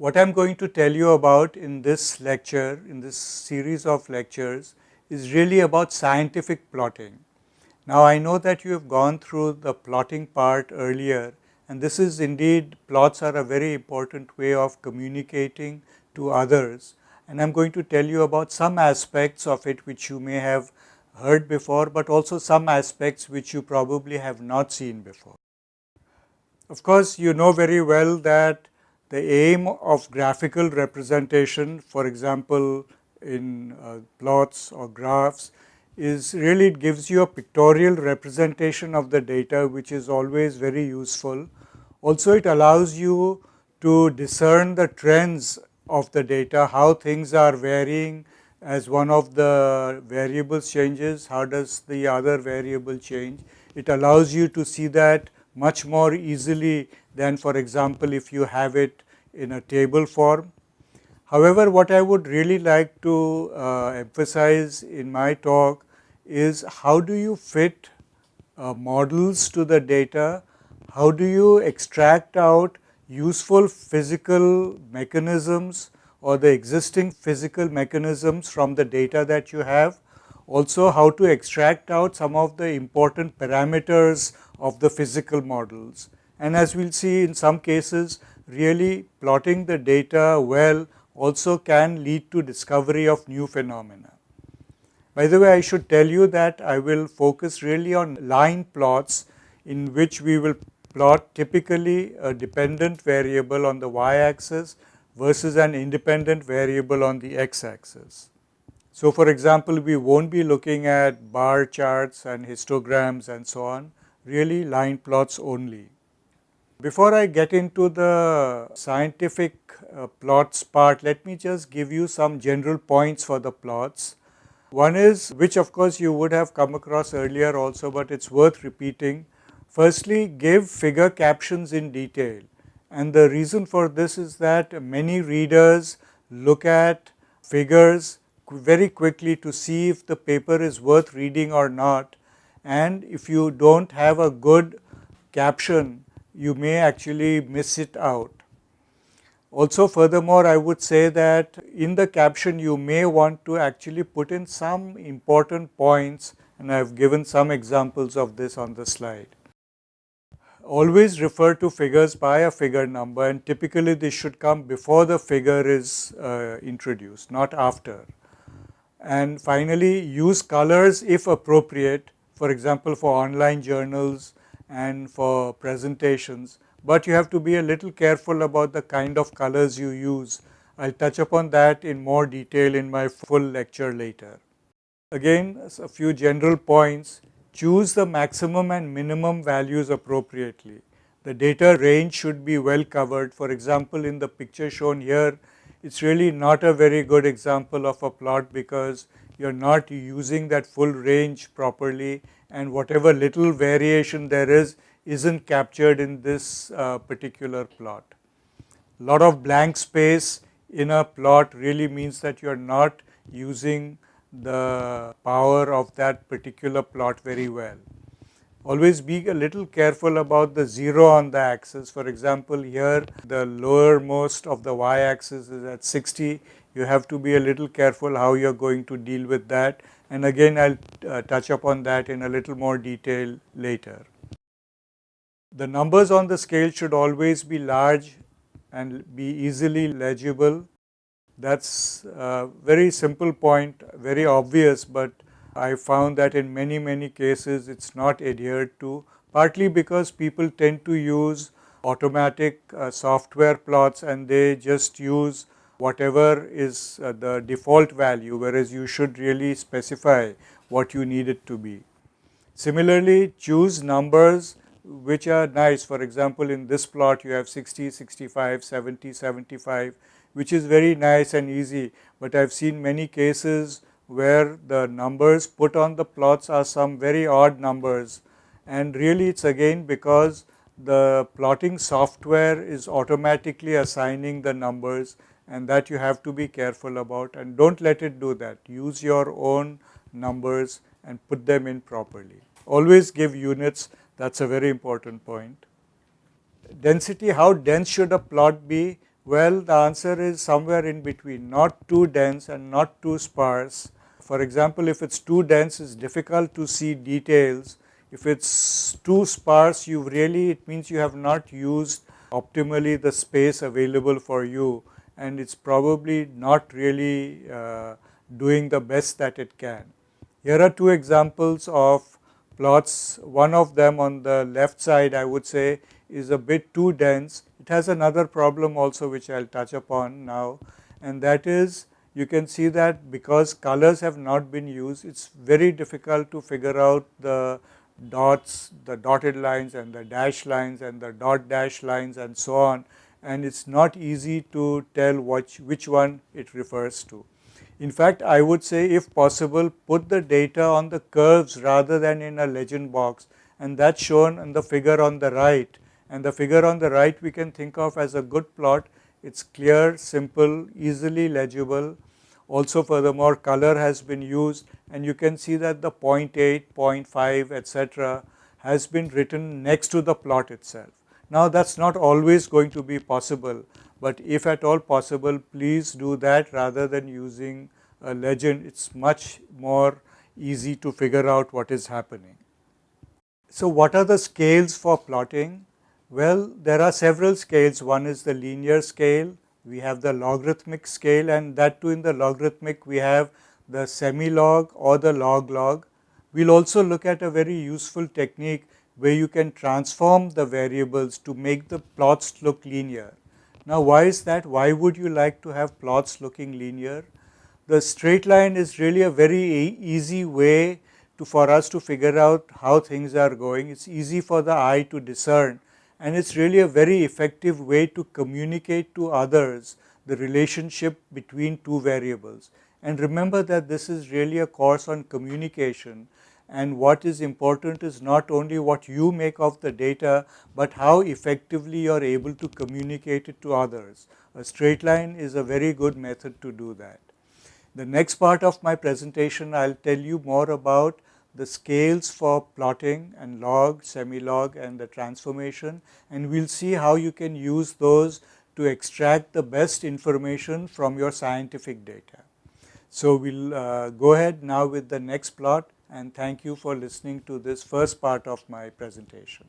What I am going to tell you about in this lecture, in this series of lectures is really about scientific plotting. Now I know that you have gone through the plotting part earlier and this is indeed plots are a very important way of communicating to others and I am going to tell you about some aspects of it which you may have heard before, but also some aspects which you probably have not seen before. Of course, you know very well that the aim of graphical representation for example in uh, plots or graphs is really it gives you a pictorial representation of the data which is always very useful. Also it allows you to discern the trends of the data, how things are varying as one of the variables changes, how does the other variable change. It allows you to see that much more easily than for example, if you have it in a table form. However, what I would really like to uh, emphasize in my talk is how do you fit uh, models to the data, how do you extract out useful physical mechanisms or the existing physical mechanisms from the data that you have, also how to extract out some of the important parameters of the physical models. And as we will see in some cases really plotting the data well also can lead to discovery of new phenomena. By the way, I should tell you that I will focus really on line plots in which we will plot typically a dependent variable on the y axis versus an independent variable on the x axis. So, for example, we not be looking at bar charts and histograms and so on, really line plots only. Before I get into the scientific uh, plots part, let me just give you some general points for the plots. One is which of course you would have come across earlier also, but it is worth repeating. Firstly, give figure captions in detail and the reason for this is that many readers look at figures very quickly to see if the paper is worth reading or not and if you do not have a good caption you may actually miss it out. Also furthermore, I would say that in the caption you may want to actually put in some important points and I have given some examples of this on the slide. Always refer to figures by a figure number and typically this should come before the figure is uh, introduced, not after. And finally, use colors if appropriate, for example, for online journals and for presentations, but you have to be a little careful about the kind of colors you use. I will touch upon that in more detail in my full lecture later. Again a few general points, choose the maximum and minimum values appropriately. The data range should be well covered. For example, in the picture shown here, it is really not a very good example of a plot because you are not using that full range properly and whatever little variation there is isn't captured in this uh, particular plot. Lot of blank space in a plot really means that you are not using the power of that particular plot very well. Always be a little careful about the 0 on the axis. For example, here the lowermost of the y axis is at 60. You have to be a little careful how you are going to deal with that and again I will uh, touch upon that in a little more detail later. The numbers on the scale should always be large and be easily legible. That is a very simple point, very obvious, but I found that in many many cases it is not adhered to partly because people tend to use automatic uh, software plots and they just use whatever is uh, the default value whereas you should really specify what you need it to be. Similarly, choose numbers which are nice for example, in this plot you have 60, 65, 70, 75 which is very nice and easy, but I have seen many cases where the numbers put on the plots are some very odd numbers and really it is again because the plotting software is automatically assigning the numbers and that you have to be careful about and do not let it do that. Use your own numbers and put them in properly. Always give units that is a very important point. Density, how dense should a plot be? Well, the answer is somewhere in between, not too dense and not too sparse. For example, if it's too dense, it's difficult to see details. If it's too sparse, you really, it means you have not used optimally the space available for you and it's probably not really uh, doing the best that it can. Here are two examples of plots. One of them on the left side I would say is a bit too dense. It has another problem also which I will touch upon now and that is you can see that because colors have not been used, it is very difficult to figure out the dots, the dotted lines and the dash lines and the dot dash lines and so on and it is not easy to tell which, which one it refers to. In fact, I would say if possible put the data on the curves rather than in a legend box and that is shown in the figure on the right and the figure on the right we can think of as a good plot. It is clear, simple, easily legible. Also furthermore color has been used and you can see that the 0.8, 0.5 etc. has been written next to the plot itself. Now that is not always going to be possible, but if at all possible please do that rather than using a legend it is much more easy to figure out what is happening. So what are the scales for plotting? Well there are several scales one is the linear scale, we have the logarithmic scale and that too in the logarithmic we have the semi-log or the log-log. We will also look at a very useful technique where you can transform the variables to make the plots look linear. Now why is that? Why would you like to have plots looking linear? The straight line is really a very easy way to for us to figure out how things are going. It is easy for the eye to discern and it is really a very effective way to communicate to others the relationship between two variables. And remember that this is really a course on communication and what is important is not only what you make of the data, but how effectively you are able to communicate it to others. A straight line is a very good method to do that. The next part of my presentation I will tell you more about the scales for plotting and log, semi-log and the transformation and we will see how you can use those to extract the best information from your scientific data. So we will uh, go ahead now with the next plot and thank you for listening to this first part of my presentation.